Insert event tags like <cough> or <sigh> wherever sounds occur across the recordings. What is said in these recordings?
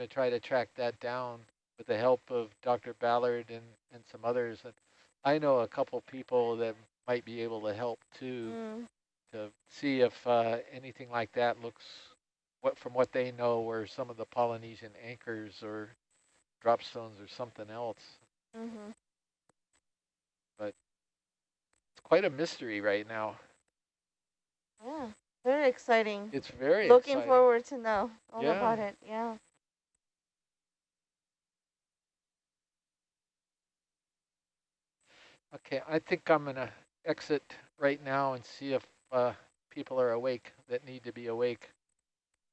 to try to track that down with the help of Dr. Ballard and, and some others. And I know a couple people that might be able to help too, Mm. to see if uh, anything like that looks, what from what they know, were some of the Polynesian anchors or drop stones or something else. Mm-hmm. But it's quite a mystery right now. Yeah. Very exciting. It's very Looking exciting. forward to know all Yeah. about it. Yeah. Okay, I think I'm going to exit right now and see if uh, people are awake that need to be awake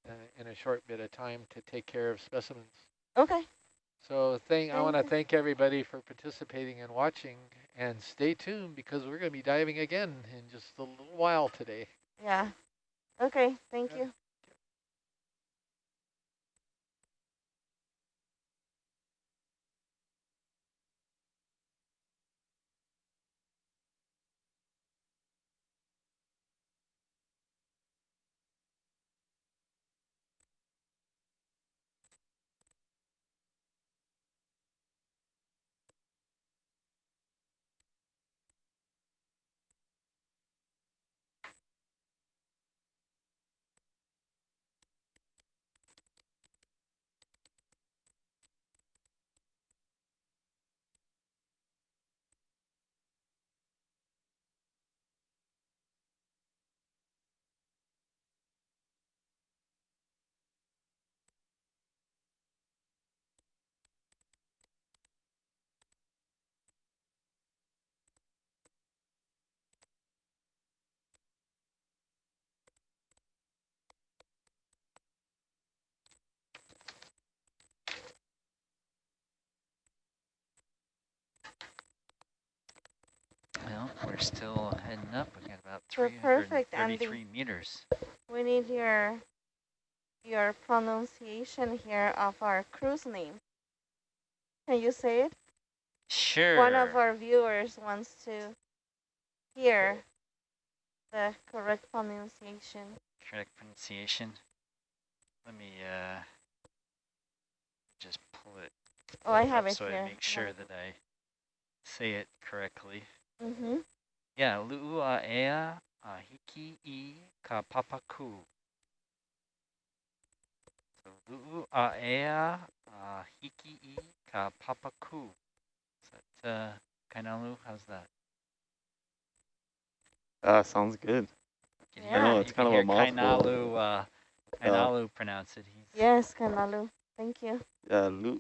uh, in a short bit of time to take care of specimens. Okay. So thank, I want to thank everybody for participating and watching and stay tuned because we're going to be diving again in just a little while today. Yeah. Okay. Thank Yeah. you. Well, we're still heading up. We got about We're 333 meters. We need your your pronunciation here of our cruise name. Can you say it? Sure. One of our viewers wants to hear the correct pronunciation. correct pronunciation. Let me uh, just pull it Oh, I have it so here. I make sure that I say it correctly. Mm-hmm. Yeah, lu'ua'ea ahiki i ka papaku. So lu'ua'ea ahiki i ka papaku. Is that uh, Kainalu? How's that? Ah, sounds good. Can I hear- know, you it's can kind of a hear mouthful. Kainalu, uh, Kainalu pronounce it. He's Yes, Kanalu. Thank you. Yeah, lu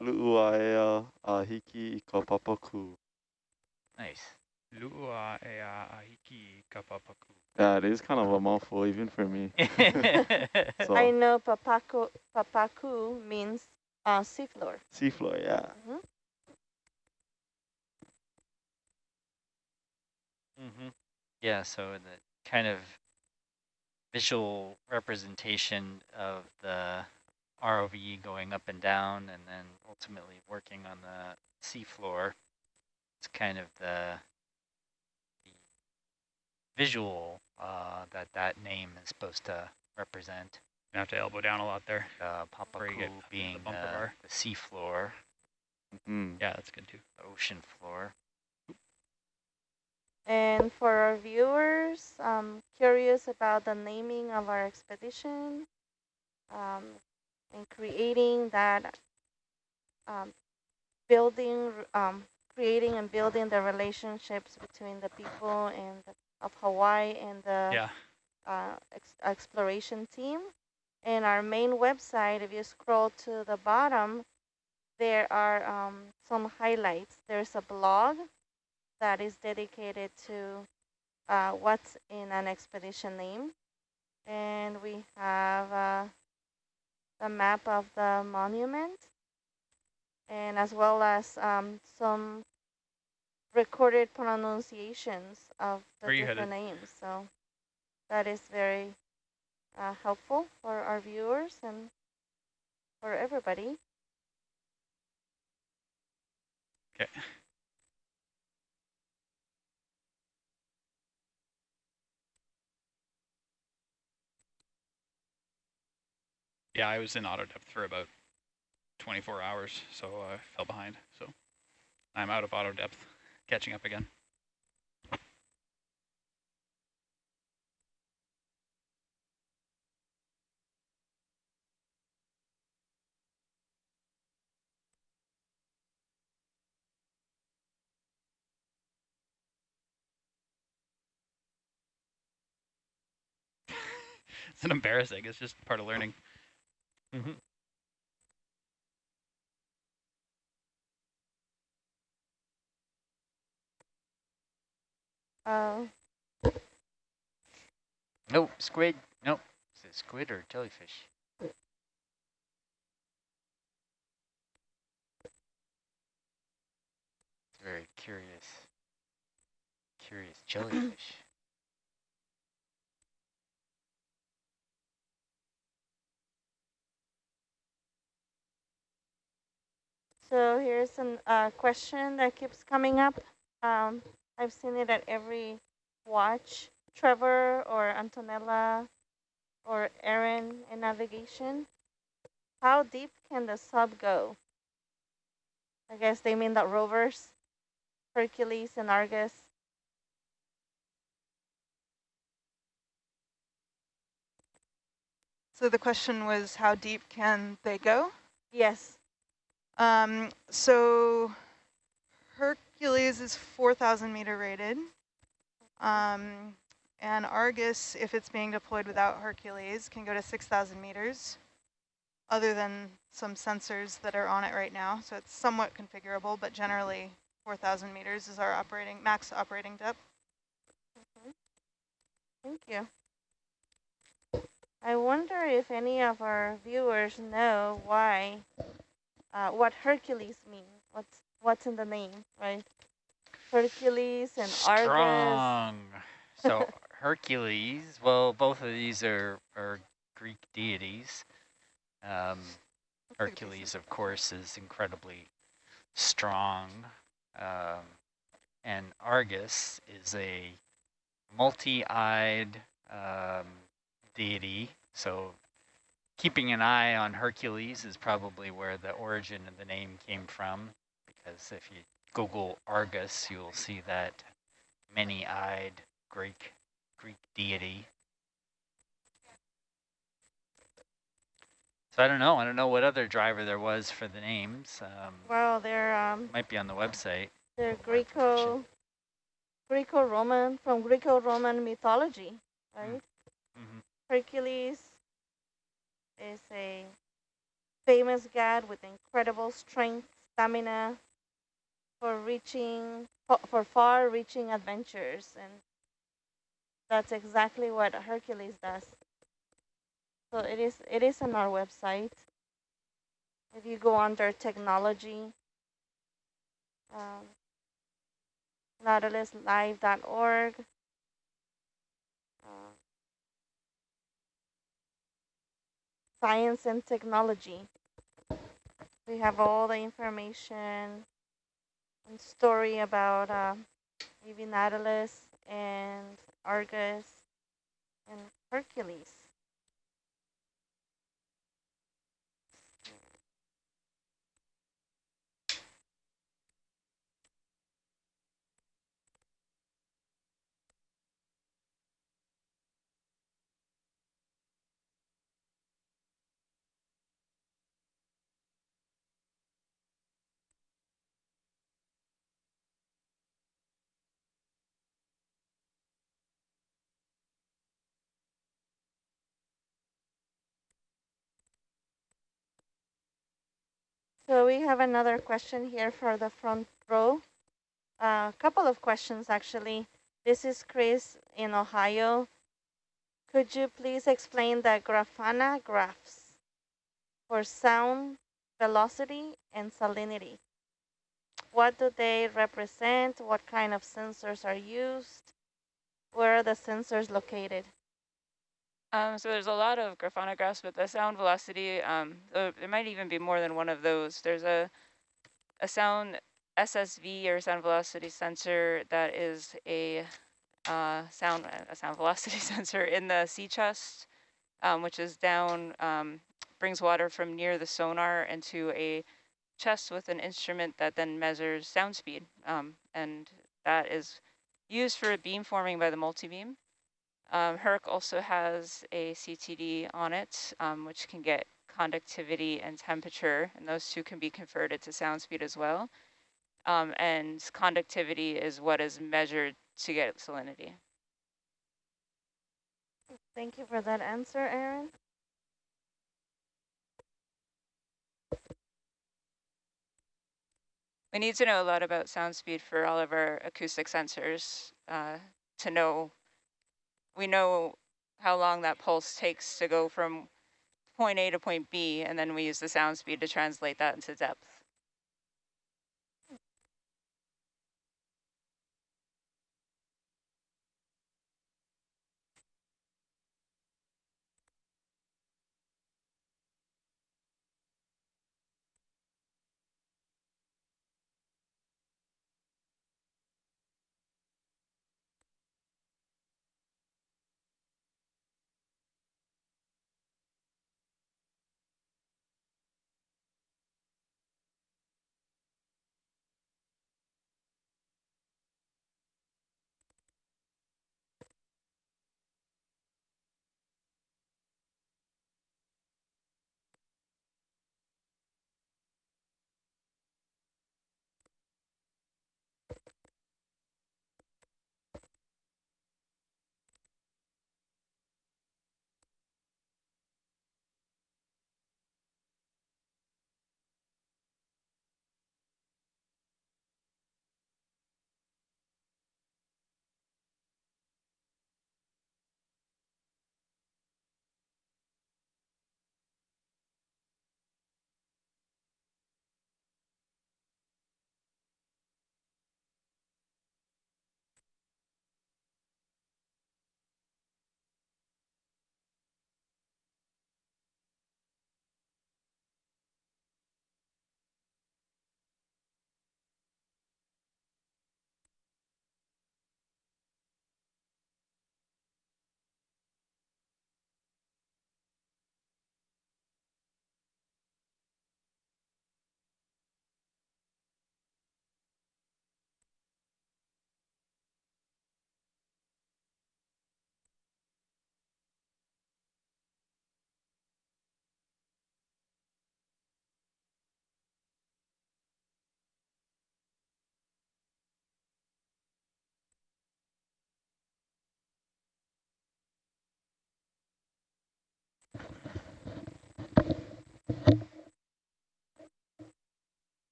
lu'uaea ahiki i ka papaku. Nice. Lu'ua e a ahiki ka papaku. It is kind of a mouthful even for me. <laughs> <laughs> So I know papaku, papaku means uh, seafloor. seafloor, yeah. hmm hmm Yeah, so the kind of visual representation of the ROV going up and down and then ultimately working on the seafloor. It's kind of the, the visual uh, that that name is supposed to represent. You have to elbow down a lot there. Uh, Papaku get up to the being the, bar. the seafloor, Mm. Yeah, that's good too. the ocean floor. And for our viewers, um, curious about the naming of our expedition, um, and creating that, um, building, um, creating and building the relationships between the people and the, of Hawaii and the Yeah. uh, ex exploration team. And our main website, if you scroll to the bottom, there are um, some highlights. There's a blog that is dedicated to uh, what's in an expedition name. And we have uh, the map of the monument and as well as um, some recorded pronunciations of the different names. So that is very uh, helpful for our viewers and for everybody. Okay. Yeah, I was in auto depth for about 24 hours, so I fell behind. So I'm out of auto depth, catching up again. <laughs> it's an embarrassing. It's just part of learning. Mm-hmm. Uh, Nope, squid. Nope. Is it squid or jellyfish? It's very curious. Curious <clears throat> jellyfish. so here's a uh, question that keeps coming up. Um, I've seen it at every watch. Trevor or Antonella or Aaron in navigation. How deep can the sub go? I guess they mean the rovers, Hercules and Argus. So the question was, how deep can they go? Yes. Um, so Hercules is 4,000 meter rated. Um, and Argus, if it's being deployed without Hercules, can go to 6,000 meters, other than some sensors that are on it right now. So it's somewhat configurable, but generally 4,000 meters is our operating max operating depth. Thank you. I wonder if any of our viewers know why, uh, what Hercules means. What's what's in the name, right? Hercules and Argus. Strong. So <laughs> Hercules, well, both of these are, are Greek deities. Um, Looks like a Hercules, of course, is incredibly strong. Um, and Argus is a multi-eyed um, deity. So keeping an eye on Hercules is probably where the origin of the name came from. Because if you Google Argus, you'll see that many-eyed Greek Greek deity. So I don't know. I don't know what other driver there was for the names. Um, Well, they're um, might be on the website. they're. Greco, Greco-Roman from Greco-Roman mythology, right? hmm Hercules is a famous god with incredible strength, stamina for reaching for, far-reaching adventures, and that's exactly what Hercules does. So it is it is on our website. If you go under technology, um, nautiluslive.org. Uh, science and technology. We have all the information story about uh, maybe Nautilus and Argus and Hercules. So we have another question here for the front row. A uh, couple of questions actually. This is Chris in Ohio. Could you please explain the Grafana graphs for sound, velocity, and salinity? What do they represent? What kind of sensors are used? Where are the sensors located? Um, so there's a lot of Grafana graphs, but the sound velocity, um, uh, there might even be more than one of those. There's a a sound SSV or sound velocity sensor that is a uh, sound a sound velocity <laughs> sensor in the sea chest, um, which is down um, brings water from near the sonar into a chest with an instrument that then measures sound speed. Um, and that is used for beam forming by the multi-beam. Um, HERC also has a CTD on it, um, which can get conductivity and temperature, and those two can be converted to sound speed as well. Um, and conductivity is what is measured to get salinity. Thank you for that answer, Aaron. We need to know a lot about sound speed for all of our acoustic sensors uh, to know, we know how long that pulse takes to go from point A to point B, and then we use the sound speed to translate that into depth.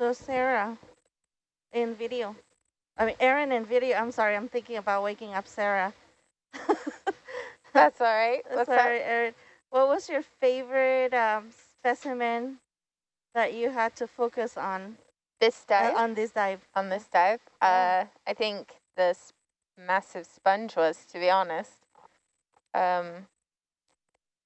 So Sarah, in video, I mean Aaron in video. I'm sorry, I'm thinking about waking up Sarah. <laughs> That's all right. <laughs> What's sorry, up? Aaron. What was your favorite um, specimen that you had to focus on This uh, dive? on this dive? on this dive? Uh, I think this massive sponge was, to be honest. Um,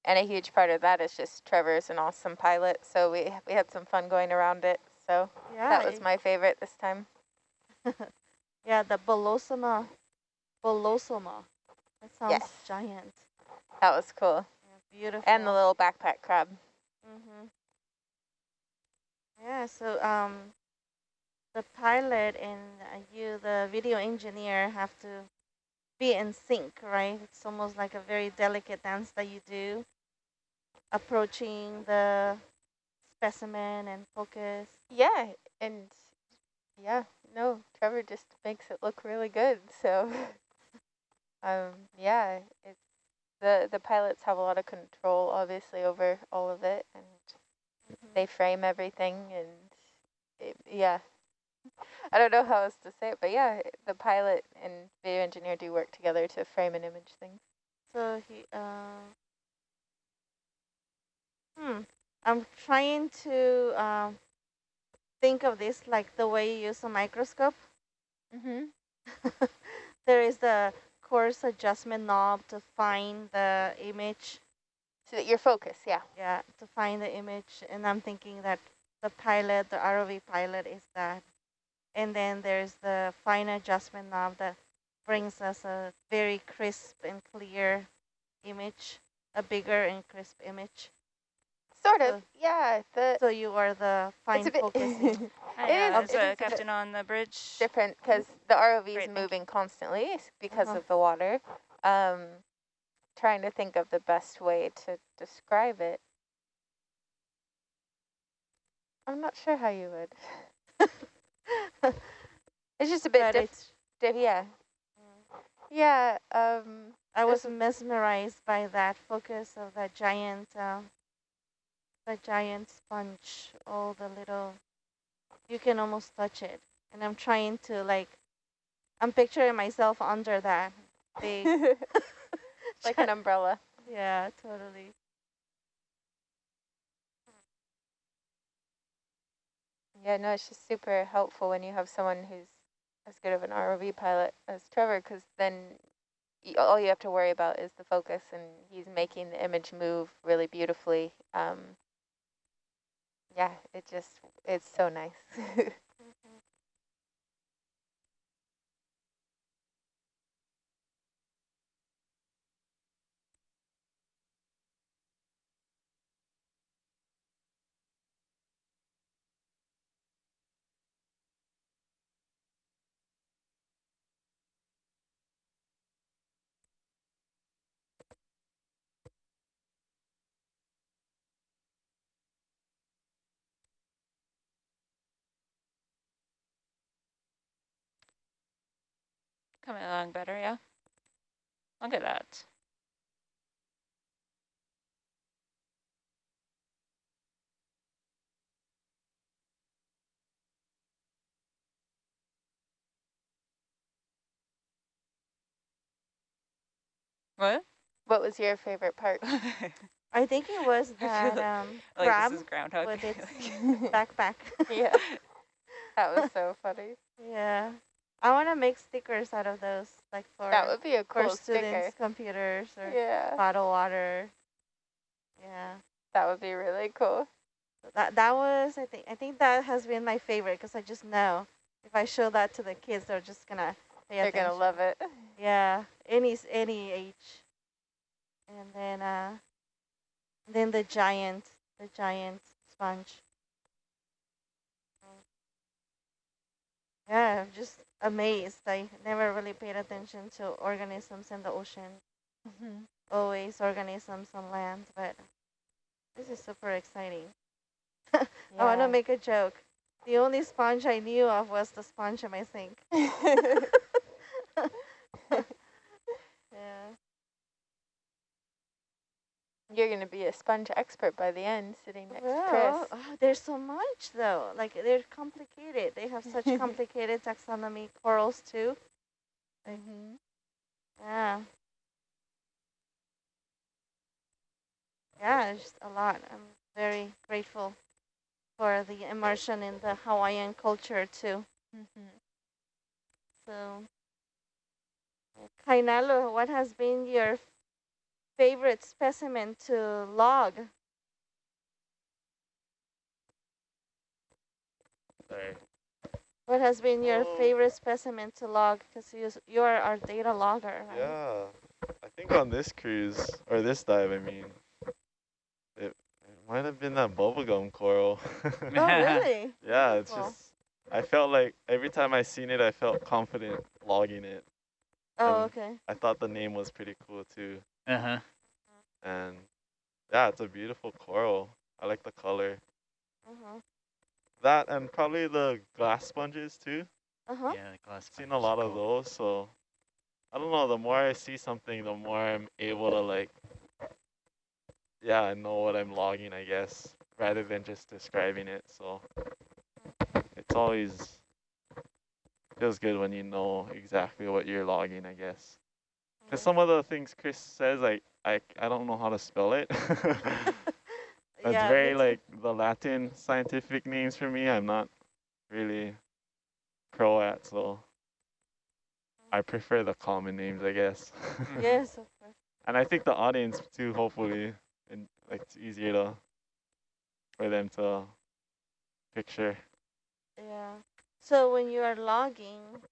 and a huge part of that is just Trevor's an awesome pilot, so we we had some fun going around it. So Yeah, that was my favorite this time. <laughs> yeah, the Bolosoma, Bolosoma. That sounds Yes. giant. That was cool. Yeah, beautiful. And the little backpack crab. Mm-hmm. Yeah, so um, the pilot and uh, you, the video engineer, have to be in sync, right? It's almost like a very delicate dance that you do, approaching the specimen and focus. Yeah, and yeah, no, Trevor just makes it look really good. So, <laughs> um, yeah, it's the the pilots have a lot of control, obviously, over all of it, and they frame everything, and it, yeah, I don't know how else to say it, but yeah, the pilot and video engineer do work together to frame and image things. So he, uh, hmm, I'm trying to um, think of this like the way you use a microscope. Mm-hmm. <laughs> there is the coarse adjustment knob to find the image. So that your focus, yeah. Yeah, to find the image. And I'm thinking that the pilot, the ROV pilot is that. And then there's the fine adjustment knob that brings us a very crisp and clear image, a bigger and crisp image. Sort So- of, yeah. The So you are the fine <laughs> <laughs> it's bit focusing. Hi, It uh, is- there's it is a a captain on the bridge. different because the ROV is Great, thank moving constantly because Uh-huh. of the water. Um, trying to think of the best way to describe it. I'm not sure how you would. <laughs> it's just a bit but diff- it's, yeah. Yeah, um, I was mesmerized by that focus of that giant, uh, the giant sponge, all the little, you can almost touch it. And I'm trying to like, I'm picturing myself under that big, <laughs> like an umbrella. yeah, totally. Yeah, no, it's just super helpful when you have someone who's as good of an ROV pilot as Trevor, because then all you have to worry about is the focus, and he's making the image move really beautifully. Um, yeah, it just, it's so nice. <laughs> Coming along better, yeah. Look at that. What? what was your favorite part? <laughs> I think it was <laughs> I that um, like crab this is Groundhog. with its <laughs> backpack. yeah, that was so funny. yeah. I want to make stickers out of those, like for, That would be a cool sticker. students' computers or Yeah, bottled water. Yeah. that would be really cool. That that was I think I think that has been my favorite because I just know if I show that to the kids, they're just gonna pay They're attention. gonna love it. Yeah, any any age. And then uh, then the giant, the giant sponge. Yeah, I'm just amazed. I never really paid attention to organisms in the ocean. Mhm. Always organisms on land, but this is super exciting. <laughs> I want to make a joke. The only sponge I knew of was the sponge in my sink. <laughs> <laughs> You're gonna be a sponge expert by the end, sitting next to Chris. oh, there's so much though. Like they're complicated. They have such <laughs> complicated taxonomy corals too. Mm-hmm. Yeah. Yeah, it's just a lot. I'm very grateful for the immersion in the Hawaiian culture too. Mm-hmm. So, Kainalu, what has been your favorite specimen to log? Sorry. What has been your Oh. favorite specimen to log? Because you, you are our data logger, right? Yeah, I think on this cruise, or this dive, I mean, it, it might have been that bubblegum coral. <laughs> Oh, really? <laughs> yeah, it's Cool. just, I felt like every time I seen it, I felt confident logging it. Oh, Um, okay. I thought the name was pretty cool too. Uh-huh. And yeah, it's a beautiful coral. I like the color. Uh-huh. That and probably the glass sponges too. Uh-huh. Yeah, the glass. Seen a sponge is lot of those, so I don't know. The more I see something, the more I'm able to like, yeah, I know what I'm logging, I guess, rather than just describing it. So it's always feels good when you know exactly what you're logging, I guess. Because some of the things Chris says, like I I don't know how to spell it. <laughs> <laughs> It's yeah, very like the Latin scientific names for me. I'm not really pro at, so I prefer the common names, I guess. <laughs> Yes, of course. and I think the audience too. Hopefully, and like it's easier to for them to picture. Yeah. So when you are logging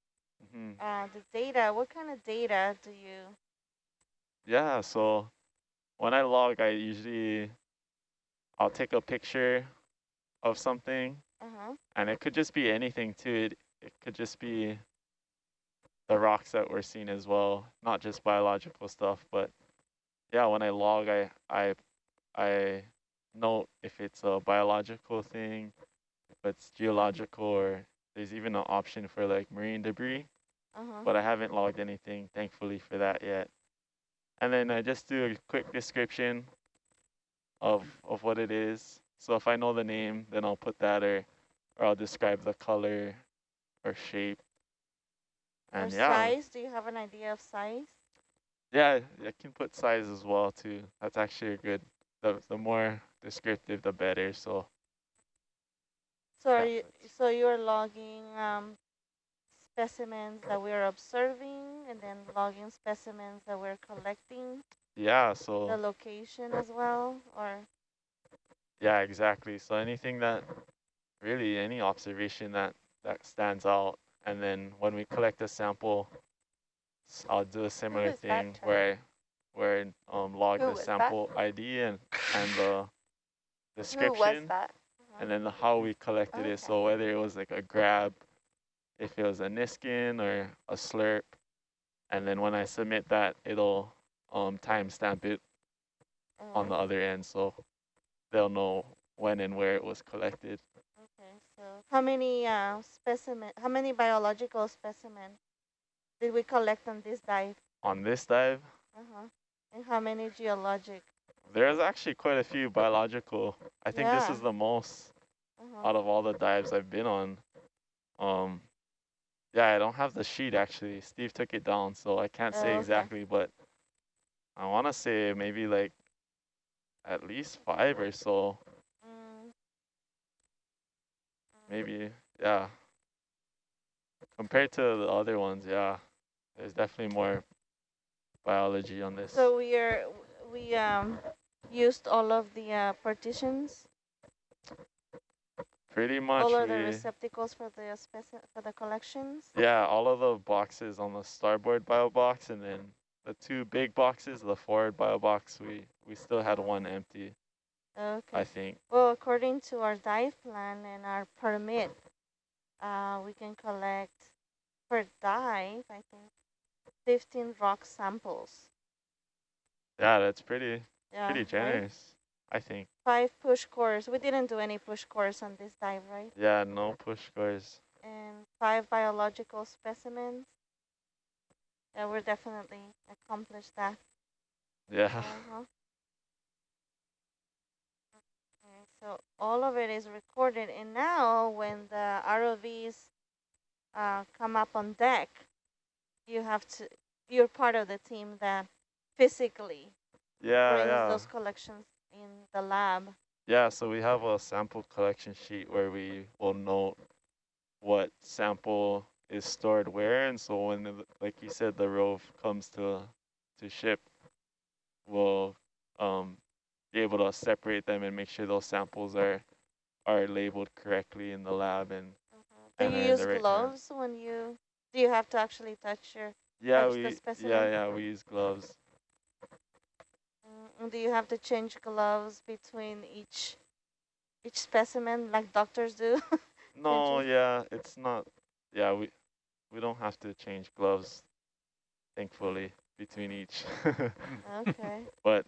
hmm uh, the data, what kind of data do you? Yeah, so when I log, I usually, I'll take a picture of something Uh huh. and it could just be anything too. It, it could just be the rocks that we're seeing as well, not just biological stuff, but yeah, when I log, I, I, I note if it's a biological thing, if it's geological, or there's even an option for like marine debris, Uh huh. but I haven't logged anything, thankfully, for that yet. And then I just do a quick description of, of what it is. So if I know the name, then I'll put that or, or I'll describe the color or shape. Or And yeah, size? Do you have an idea of size? yeah, I can put size as well too. That's actually a good, the, the more descriptive, the better. So So are Yeah, you, so you're logging um, specimens that we're observing and then logging specimens that we're collecting, yeah, so. the location as well, or yeah, exactly. So anything that, really any observation that, that stands out. And then when we collect a sample, I'll do a similar thing where I, where I um, log Who the was that? sample ID and, and the Who was description. that? and then the how we collected it. So whether it was like a grab, if it was a Niskin or a slurp, and then when I submit that, it'll um, timestamp it on the uh, other end, so they'll know when and where it was collected. okay. So how many uh, specimen? How many biological specimen did we collect on this dive? On this dive, Uh huh. And how many geologic? there's actually quite a few biological. I think this is the most Uh huh. out of all the dives I've been on. Um, yeah, I don't have the sheet actually. Steve took it down, so I can't Oh, say okay. exactly, but I want to say maybe like at least five or so. Mm, Maybe, yeah. Compared to the other ones, yeah, there's definitely more biology on this. So we are we um used all of the uh, partitions, Pretty much, all of the receptacles for the speci for the collections. yeah, all of the boxes on the starboard bio box, and then the two big boxes, the forward bio box, we we still had one empty, Okay. I think. Well, according to our dive plan and our permit, uh, we can collect per dive, I think, 15 rock samples. Yeah, that's pretty Yeah, pretty right? I think. Five push cores. We didn't do any push cores on this dive, right? Yeah, no push cores. And five biological specimens. Yeah, we're definitely accomplished that. Yeah, Uh-huh. Okay, so all of it is recorded, and now when the ROVs uh, come up on deck, you have to. You're part of the team that physically yeah, brings yeah. those collections in the lab. Yeah, so we have a sample collection sheet where we will note what sample is stored where, and so when, the, like you said, the rove comes to to ship, we'll um, be able to separate them and make sure those samples are are labeled correctly in the lab. And Do And you use right gloves when you? Do you have to actually touch your? yeah, Touch we yeah yeah we use gloves. Do you have to change gloves between each each specimen like doctors do? <laughs> No, yeah, it's not. Yeah, we we don't have to change gloves, thankfully, between each. okay. <laughs> but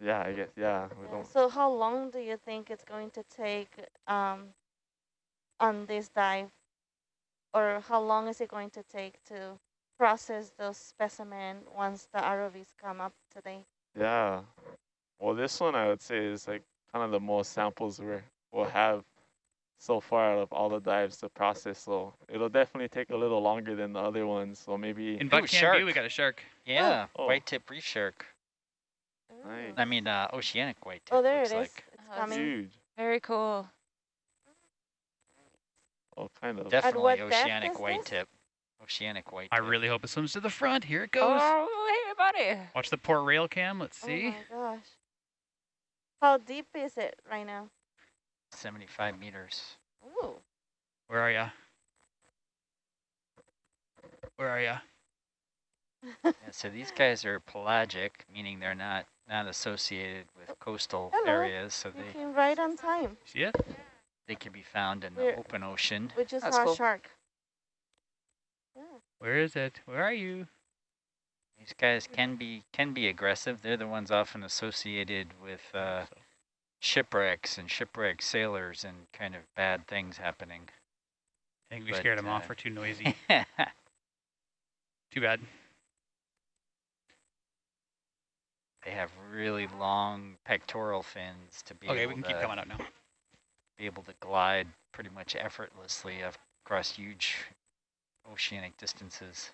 yeah, I guess yeah, we Yeah, don't. So how long do you think it's going to take um, on this dive? Or how long is it going to take to process those specimen once the ROVs come up today? Yeah, well, this one I would say is like kind of the most samples we will have so far out of all the dives to process. So it'll definitely take a little longer than the other ones. So maybe In Ooh, Buck Cam View, we got a shark. Yeah, Oh. white tip reef shark. Nice. I mean, uh, oceanic white tip. Oh, there it looks is. Like. It's Oh, coming. huge. Very cool. Oh, kind of. Definitely oceanic white this? tip. Oceanic white Tip. I tip. really hope it swims to the front. Here it goes. Oh, hey, buddy. Watch the port rail cam. Let's oh see. Oh my gosh. How deep is it right now? 75 meters. Ooh. Where are ya? Where are ya? <laughs> Yeah, so these guys are pelagic, meaning they're not not associated with oh, coastal Hello. areas, so You they came right on time, See it? they can be found in the We're- open ocean. which is That's our cool. shark. Where is it? Where are you? These guys can be can be aggressive. They're the ones often associated with uh, shipwrecks and shipwreck sailors and kind of bad things happening. I think we But, scared them off. uh, We're too noisy. <laughs> Too bad. they have really long pectoral fins to be Okay, able we can to keep coming up now. be able to glide pretty much effortlessly across huge oceanic distances.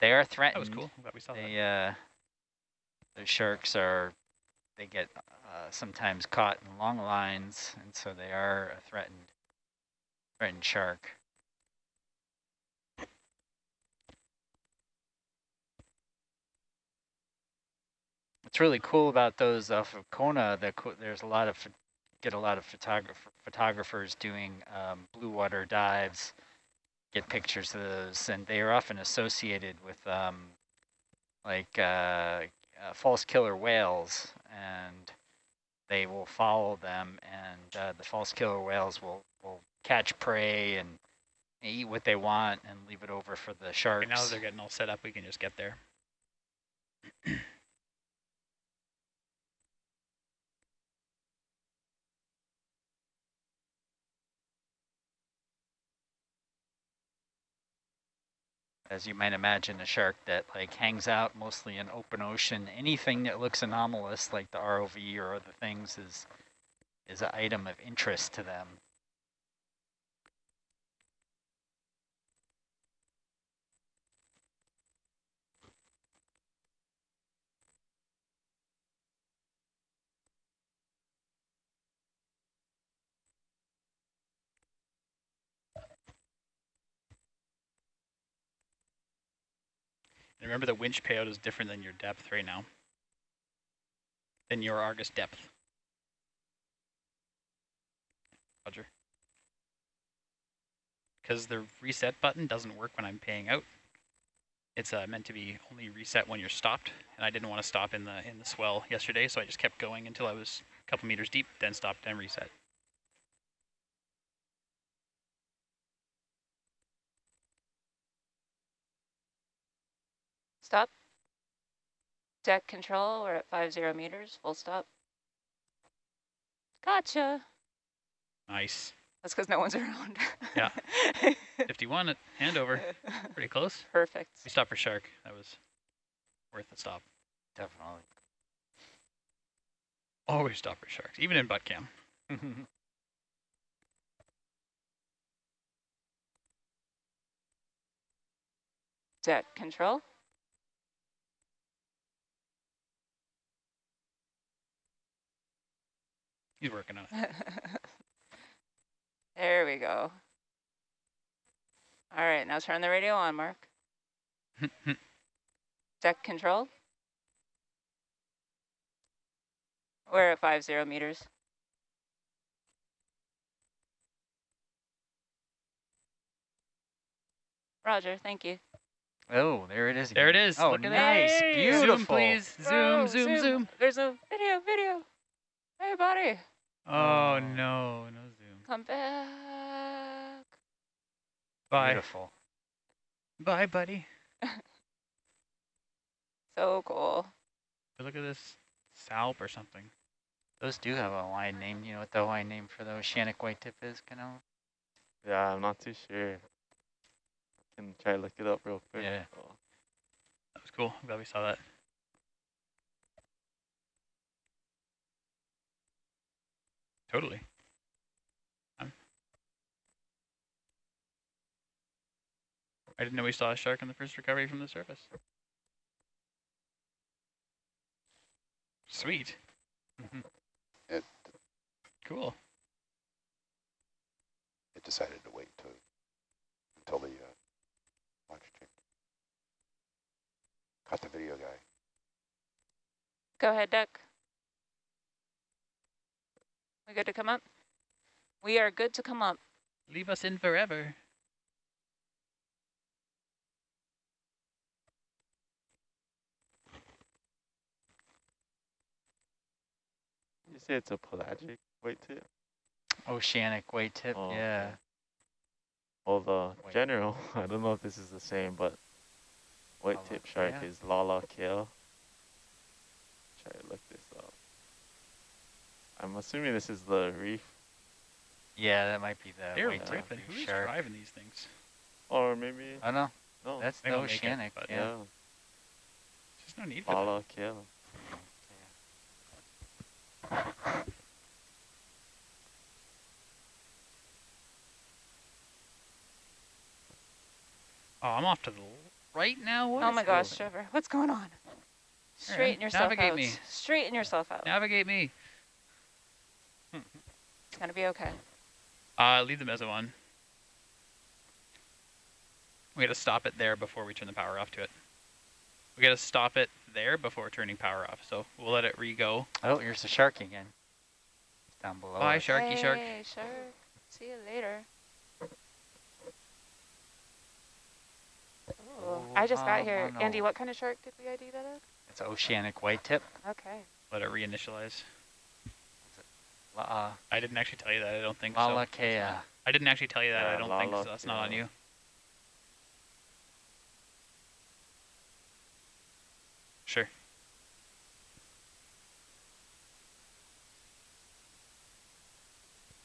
They are threatened. That was cool. I'm we saw that. Uh, the sharks are they get uh, sometimes caught in long lines, and so they are a threatened threatened shark. What's really cool about those off of Kona, the, there's a lot of get a lot of photographer photographers doing um, blue water dives, get pictures of those, and they are often associated with um, like uh, uh, false killer whales, and they will follow them, and uh, the false killer whales will will catch prey and eat what they want and leave it over for the sharks. Okay, now that they're getting all set up, we can just get there. As you might imagine, a shark that like hangs out mostly in open ocean. Anything that looks anomalous, like the ROV or other things, is is an item of interest to them. And remember the winch payout is different than your depth right now. Than your Argus depth. Roger. Because the reset button doesn't work when I'm paying out. It's uh, meant to be only reset when you're stopped, and I didn't want to stop in the in the swell yesterday, so I just kept going until I was a couple meters deep, then stopped and reset. Stop. Deck control, we're at five zero meters, full stop. Gotcha. Nice. That's because no one's <laughs> around. Yeah. <laughs> 51 at handover. Pretty close. Perfect. We stopped for shark. That was worth the stop. Definitely. Always stop for sharks, even in butt cam. <laughs> Deck control. He's working on it. <laughs> there we go. All right, now turn the radio on, Mark. <laughs> Deck control. We're at five zero meters. Roger, thank you. oh, there it is. There it is. Oh, Look at that. nice, Hey! beautiful. Zoom, please. Zoom, oh, Whoa, zoom, zoom. There's a video, video. Hey, buddy, Oh, Oh. no, no zoom. come back. Bye. Beautiful. Bye, buddy. <laughs> So cool. Look at this salp or something. Those do have a Hawaiian name. You know what the Hawaiian name for the oceanic white tip is, Kano? Yeah, I'm not too sure. Can try to look it up real quick. Yeah. so. That was cool. I'm glad we saw that. Totally. Um, I didn't know we saw a shark in the first recovery from the surface. Sweet. It Cool. it decided to wait to, until the uh, launch check. Caught the video guy. Go ahead, Deck. We good to come up? We are good to come up. Leave us in forever. You say it's a pelagic white tip? Oceanic white tip, Oh, yeah. okay. Well, the White. general, <laughs> I don't know if this is the same, but white Lala tip shark kea? is Lala kale. Try to look this up. I'm assuming this is the reef, Yeah, that might be the They're white ripping. reef Who's shark. driving these things? or maybe Oh no, no. that's They the don't make it, yeah. yeah, There's no need for that. Lala kale. Oh, I'm off to the right now. What oh my gosh, Trevor, what's going on? Straighten yourself navigate out. me. Straighten yourself out. Navigate me. It's <laughs> gonna be okay. Uh, leave the meso on. We gotta stop it there before we turn the power off to it. We gotta stop it there before turning power off. So we'll let it re-go. Oh, here's the shark again. Down below. Bye, us. sharky shark. Hey, shark. See you later. Ooh, I just got Oh, here. oh, Andy, what kind of shark did we ID that as? It's oceanic white tip. Okay. Let it reinitialize. La, uh, I didn't actually tell you that. I don't think Lala so. kea. I didn't actually tell you that. I don't think so. That's not on you. Sure.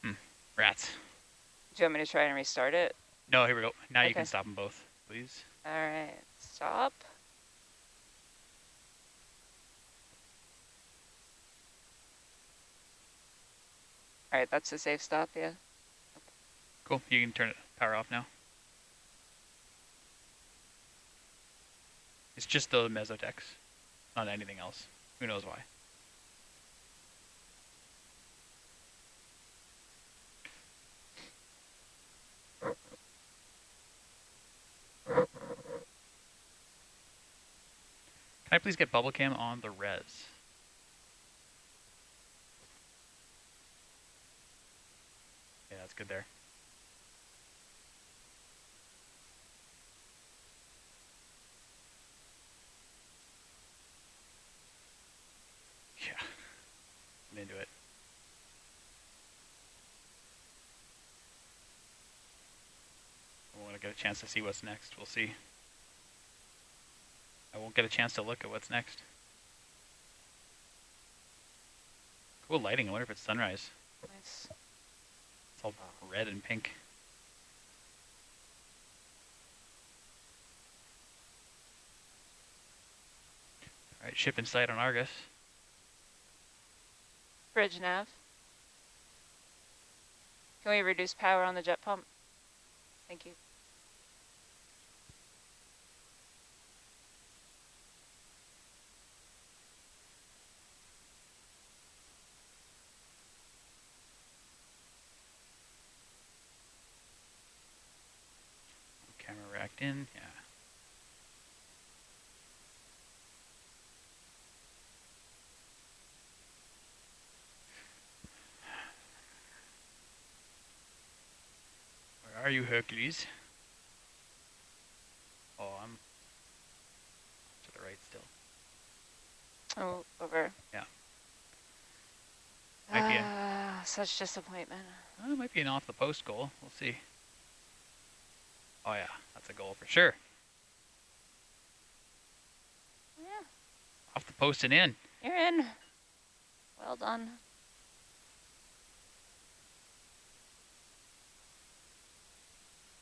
Hmm. Rats. Do you want me to try and restart it? No, here we go. Now you can stop them both, please. All right, stop. All right, that's a safe stop, yeah. Cool. You can turn it power off now. It's just the mesotex, not anything else. Who knows why? Can I please get bubble cam on the res? Yeah, that's good there. Yeah, I'm into it. I want to get a chance to see what's next. We'll see. I won't get a chance to look at what's next. Cool lighting. I wonder if it's sunrise. Nice. It's all red and pink. All right, ship in sight on Argus. Bridge nav. Can we reduce power on the jet pump? Thank you. In, yeah. Where are you, Hercules? Oh, I'm to the right still. Oh, over. Might be a- Ah, such disappointment. Oh, it might be an off the post goal. We'll see. Oh yeah, that's a goal for sure. Oh, yeah, Off the post and in. you're in. Well done.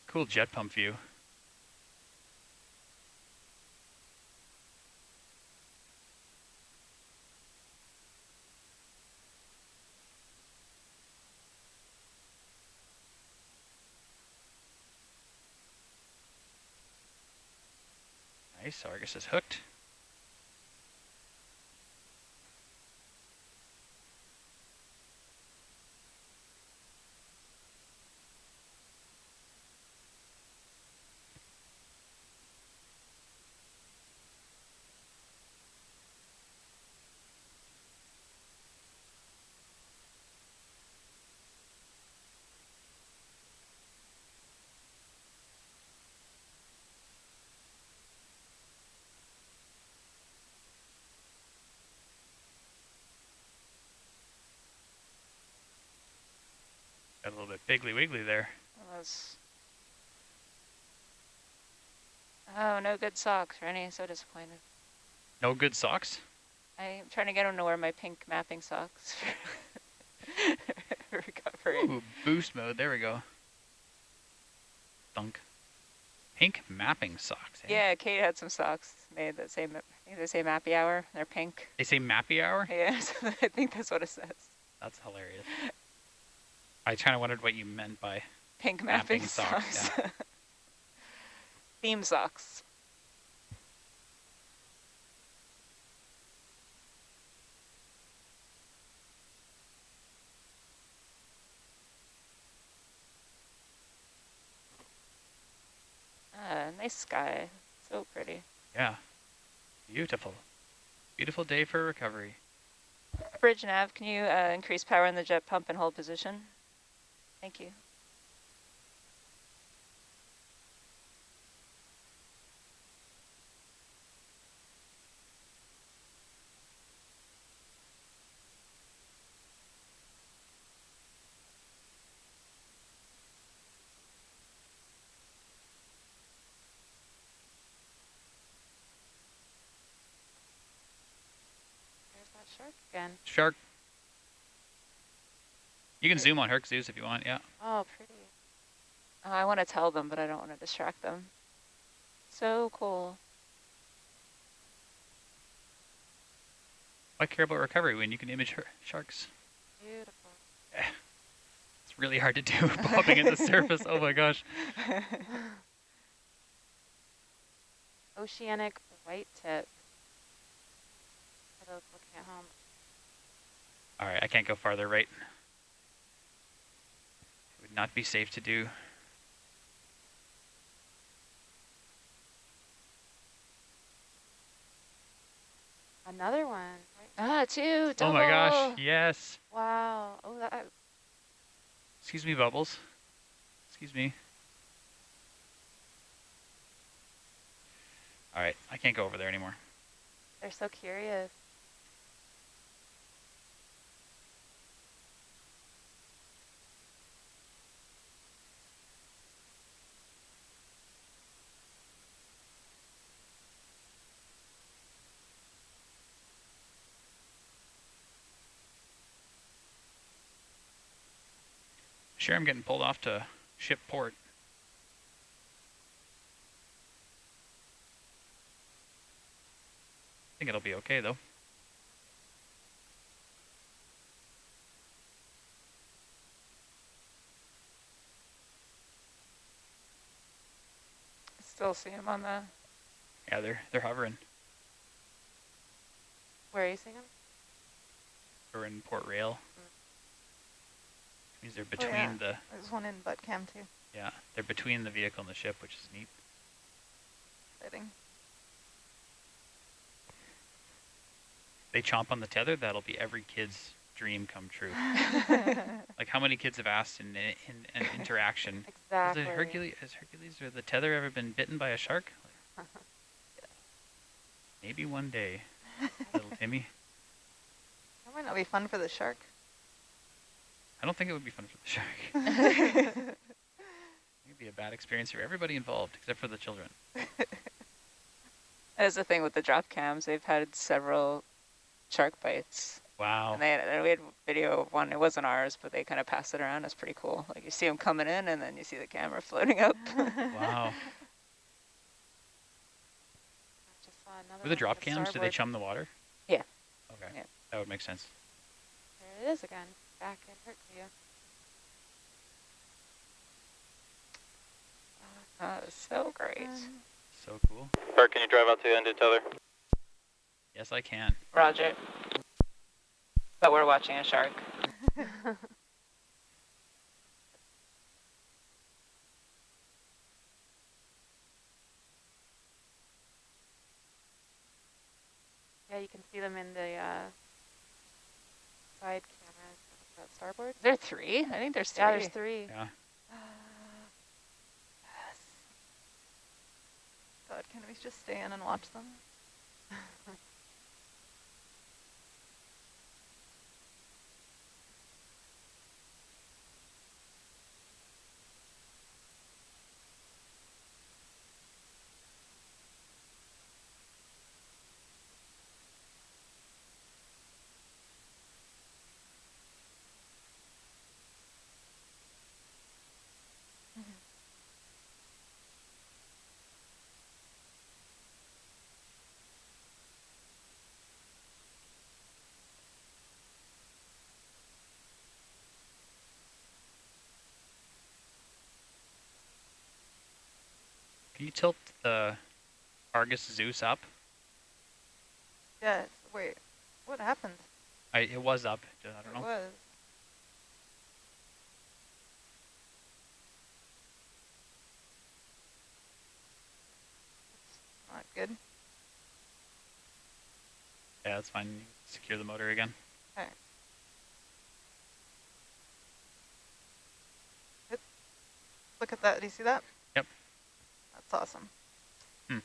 Cool jet pump view. Nice, Argus is hooked. Got a little bit biggly wiggly there. Was... Oh, no good socks, Rennie. So disappointed. No good socks? I'm trying to get him to wear my pink mapping socks. <laughs> Recovery. Ooh, boost mode. There we go. Thunk. Pink mapping socks. Eh? Yeah, Kate had some socks made that say, ma- I think they say Mappy Hour. They're pink. They say Mappy Hour? <laughs> Yeah, <laughs> so I think that's what it says. That's hilarious. I kind of wondered what you meant by Pink mapping, Mapping socks, socks. <laughs> Theme socks. Ah, nice sky. So pretty. Yeah. Beautiful. Beautiful day for recovery. Bridge nav, can you uh, increase power in the jet pump and hold position? Thank you. There's that shark again. Shark. You can zoom on Herc Zeus if you want, yeah. Oh, pretty. Oh, I want to tell them, but I don't want to distract them. So cool. Why care about recovery when you can image her sharks? Beautiful. Yeah. <sighs> It's really hard to do <laughs> popping at the surface. Oh my gosh. <laughs> Oceanic white tip. Looking at home. All right, I can't go farther right. Not be safe to do. Another one. Ah, two. Oh my gosh, yes. Wow. Oh, that. Excuse me, Bubbles. Excuse me. All right, I can't go over there anymore. They're so curious. Sure, I'm getting pulled off to ship port. I think it'll be okay though. Still see him on the. Yeah, they're they're hovering. Where are you seeing them? We're in Port Rail. Means they're Oh, between yeah. the There's one in butt cam too. yeah, they're between the vehicle and the ship, which is neat. Exciting. They chomp on the tether, that'll be every kid's dream come true. <laughs> like how many kids have asked in in, in an interaction <laughs> Has Exactly. the Hercules, has Hercules or the tether ever been bitten by a shark? <laughs> Maybe one day, little Timmy. That might not be fun for the shark. I don't think it would be fun for the shark. <laughs> It'd be a bad experience for everybody involved, except for the children. That's the thing with the drop cams. They've had several shark bites. Wow. And they had, and we had video of one. It wasn't ours, but they kind of passed it around. It's pretty cool. Like you see them coming in, and then you see the camera <laughs> floating up. Wow. <laughs> Just saw another Were the drop on cams, do they chum the water? Yeah. Okay. Yeah. That would make sense. There it is again. Back in Herc view. that was so great. So cool. Bert, can you drive out to the end of the tether? Yes, I can. Roger. But we're watching a shark. <laughs> Yeah, you can see them in the uh, side cameras. That starboard. There are three. I think there's three. Yeah, there's three. Yeah. Uh, God, can we just stay in and watch them? <laughs> Can you tilt the Argus Zeus up? Yeah. Wait. What happened? I it was up. I don't It know. was. Not good. Yeah, that's fine. You Secure the motor again. Okay. Look at that. Do you see that? That's awesome. Hmm.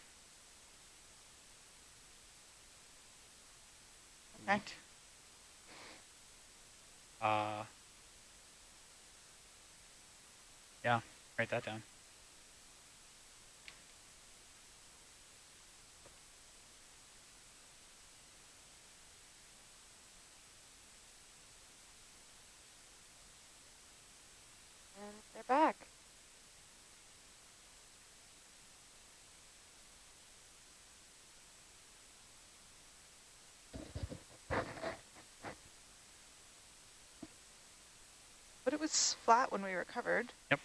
Okay. Neat. Uh, yeah, write that down. And they're back. But it was flat when we recovered. Yep.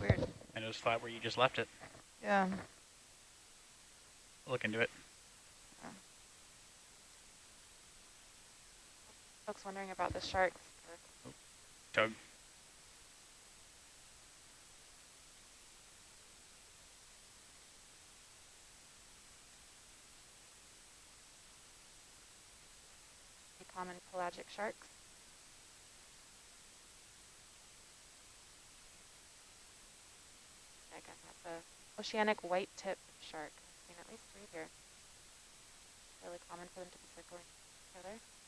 Weird. And it was flat where you just left it. Yeah. Look into it. Folks wondering about the sharks. Tug. Common pelagic sharks. Again, that's a oceanic white tip shark. I've seen at least three here. Really common for them to be circling each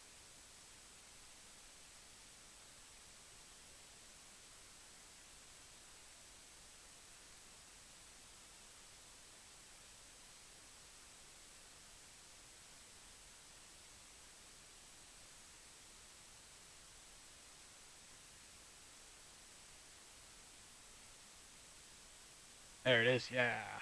There it is. Yeah.